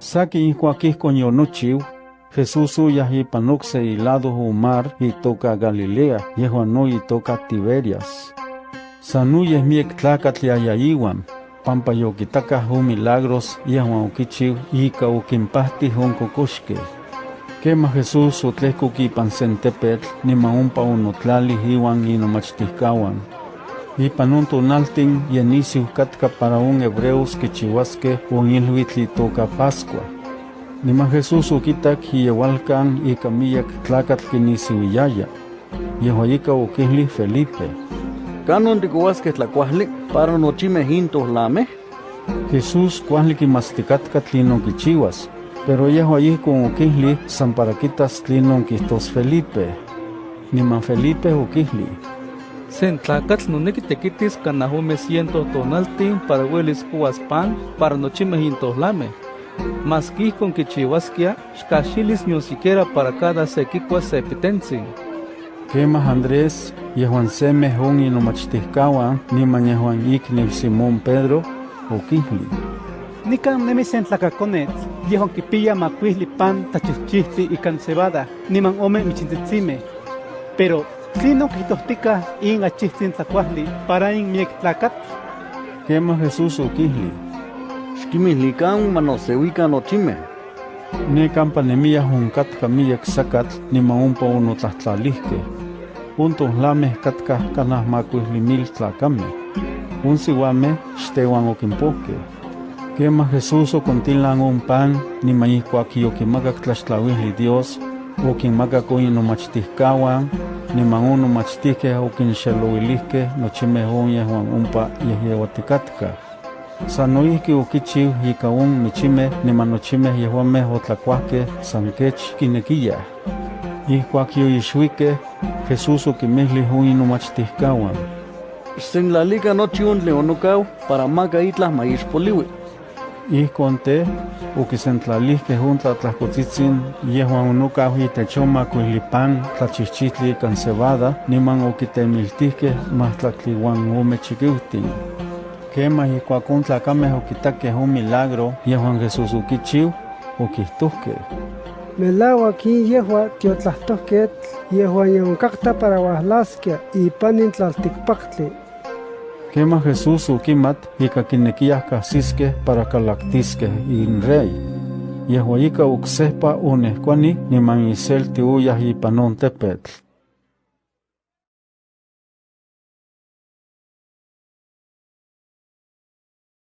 Saki ihkuakihkon yonochiw, Jesús uyah ipan okse ilado mar itoka Galilea, yehuan no itoka Tiberias. Sanuyeh miek tlakatl yayayiwan, pampa yokitakah un milagros yehuan okichiw ika okinpahtih on kokoxkeh. Kema Jesús otlehkok ipan sentepetl niman ompa onotlalih iwan inomachtihkawan. Ipan on tonaltin yenisiu katka para un hebreos kichiwaskeh on ilhuitl itoka Pascua. Niman Jesús okitak iyewalkan ika miyak tlakatl kinisiuiyaya. Yehua ika okilih Felipe. ¿Canon tikuaskeh tlakuahli para nochimeh intohlameh? Jesús kuahli kimastikatka tlinon kichiwas, pero yehua ihkon okilih san para kitas tlinon kihtos Felipe. Niman Felipe okilih. Sen tlakatl noneki tekitis kanah ome ciento tonaltin para uelis kuas pan para nochimeh intohlameh. Mas kichiwaskia, xkaxilis nion siquiera para cada se kikuas se pitentzin. Kemah Andrés, yehuan semeh on inomachtihkawan, niman yehuan ikniw Simón Pedro, yehuan kipiya makuihli pan tachihchihtli ikan cebada, niman ome michintitzimeh. Pero, tlinon kihtohtika in achihtzin tlakuahli para in miek tlakat? Kemah Jesús okihli. Xkimihlikan manoseuikan nochimeh. Nekampa nemiyah onkatka miyak sakatl niman ompa onotlahtlalihkeh. On tohlameh katkah kanah makuihli mil tlakameh. On siuameh xtehuan okinpohkeh. Kemah Jesús okontilan on pan niman ihkuak yokimakak tlaxtlauihli Dios, okinmakak on inomachtihkawan, niman on nomachtihkeh okinxelouilihkeh nochimeh on yehuan ompa yehyeuatikatkah. San noihki okichiw ika on michimeh niman nochimeh yehuameh otlakuahkeh san kech kinekiyah. Ihkuak yoixuikeh, Jesús okinmilih on inomachtihkawan. Xsenlalika nochi on tlen onokau para maka itlah ma ixpoliui. Ihkon te, okisentlalihkeh on tlatlahkotzitzin yehuan onokau itech on makuihli pan tlachihchihtli ikan cebada niman okitemiltihkeh mahtlaktli uan ome chikiuhtin. Kemah ihkuak on tlakameh okitakeh on milagro yehuan Jesús okichiw, okihtohkeh. Melauak in yehua tiotlahtohketl yehuan yonkakta para uahlaskia ipanin tlaltikpaktli. Kemah Jesús okimat ika kinekiyah kahsiskeh para kalaktiskeh in rey. Yehua ika oksehpa onehkuani niman iselti uyah ipan on tepetl.